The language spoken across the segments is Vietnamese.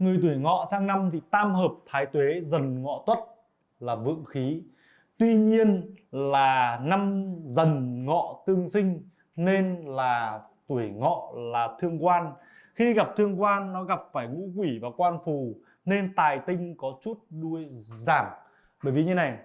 người tuổi ngọ sang năm thì tam hợp thái tuế dần ngọ tuất là vượng khí. Tuy nhiên là năm dần ngọ tương sinh nên là tuổi ngọ là thương quan. Khi gặp thương quan, nó gặp phải ngũ quỷ và quan phù nên tài tinh có chút đuôi giảm. Bởi vì như này,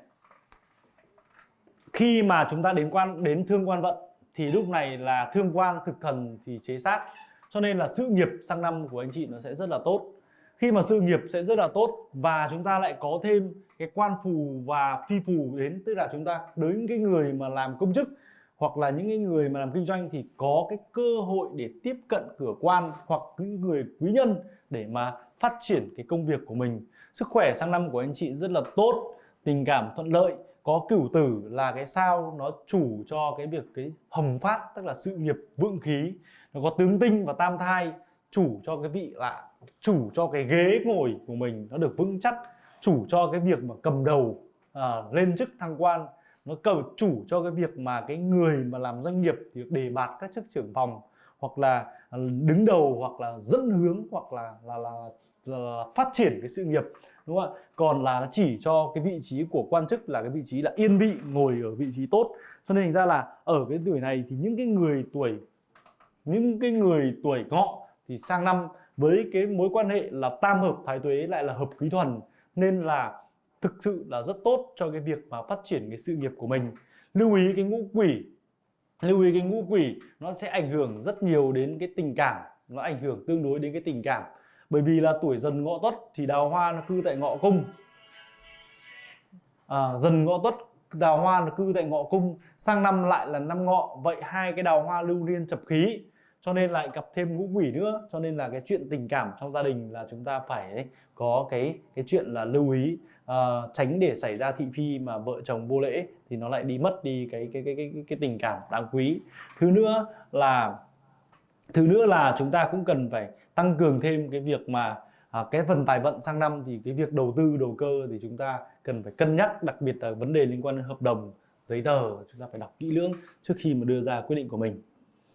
khi mà chúng ta đến quan, đến thương quan vận thì lúc này là thương quan thực thần thì chế sát. Cho nên là sự nghiệp sang năm của anh chị nó sẽ rất là tốt khi mà sự nghiệp sẽ rất là tốt và chúng ta lại có thêm cái quan phù và phi phù đến, tức là chúng ta đến cái người mà làm công chức hoặc là những cái người mà làm kinh doanh thì có cái cơ hội để tiếp cận cửa quan hoặc những người quý nhân để mà phát triển cái công việc của mình. Sức khỏe sang năm của anh chị rất là tốt, tình cảm thuận lợi, có cửu tử là cái sao nó chủ cho cái việc cái hồng phát, tức là sự nghiệp vượng khí, nó có tướng tinh và tam thai chủ cho cái vị lạ, chủ cho cái ghế ngồi của mình nó được vững chắc chủ cho cái việc mà cầm đầu à, lên chức thăng quan nó cầu chủ cho cái việc mà cái người mà làm doanh nghiệp thì được đề bạt các chức trưởng phòng hoặc là à, đứng đầu hoặc là dẫn hướng hoặc là là, là, là phát triển cái sự nghiệp đúng không ạ? Còn là chỉ cho cái vị trí của quan chức là cái vị trí là yên vị ngồi ở vị trí tốt. Cho nên thành ra là ở cái tuổi này thì những cái người tuổi những cái người tuổi ngọ thì sang năm với cái mối quan hệ là tam hợp thái tuế lại là hợp quý thuần nên là thực sự là rất tốt cho cái việc mà phát triển cái sự nghiệp của mình. Lưu ý cái ngũ quỷ lưu ý cái ngũ quỷ nó sẽ ảnh hưởng rất nhiều đến cái tình cảm nó ảnh hưởng tương đối đến cái tình cảm. Bởi vì là tuổi dần ngọ tuất thì đào hoa nó cư tại ngọ cung. À, dần ngọ tuất đào hoa nó cư tại ngọ cung. Sang năm lại là năm ngọ vậy hai cái đào hoa lưu liên chập khí cho nên lại gặp thêm ngũ quỷ nữa. Cho nên là cái chuyện tình cảm trong gia đình là chúng ta phải có cái cái chuyện là lưu ý. Uh, tránh để xảy ra thị phi mà vợ chồng vô lễ thì nó lại đi mất đi cái cái cái cái cái tình cảm đáng quý. Thứ nữa là thứ nữa là chúng ta cũng cần phải tăng cường thêm cái việc mà à, cái phần tài vận sang năm thì cái việc đầu tư đầu cơ thì chúng ta cần phải cân nhắc đặc biệt là vấn đề liên quan đến hợp đồng giấy tờ chúng ta phải đọc kỹ lưỡng trước khi mà đưa ra quyết định của mình.